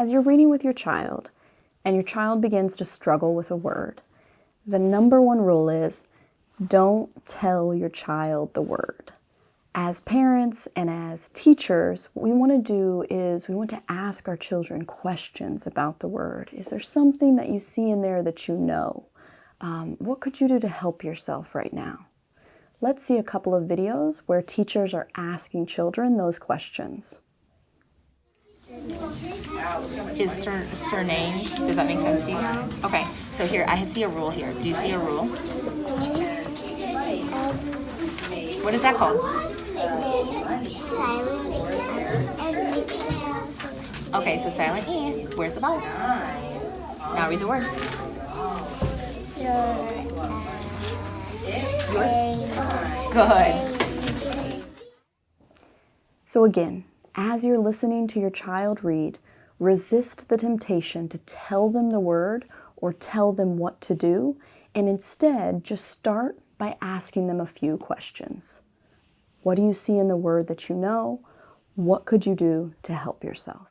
As you're reading with your child and your child begins to struggle with a word, the number one rule is don't tell your child the word. As parents and as teachers, what we want to do is we want to ask our children questions about the word. Is there something that you see in there that you know? Um, what could you do to help yourself right now? Let's see a couple of videos where teachers are asking children those questions. Is stern, does that make sense to you? Okay, so here, I see a rule here. Do you see a rule? What is that called? Okay, so silent E. Where's the vowel? Now read the word. Yours? Good. So again, as you're listening to your child read, resist the temptation to tell them the word or tell them what to do, and instead just start by asking them a few questions. What do you see in the word that you know? What could you do to help yourself?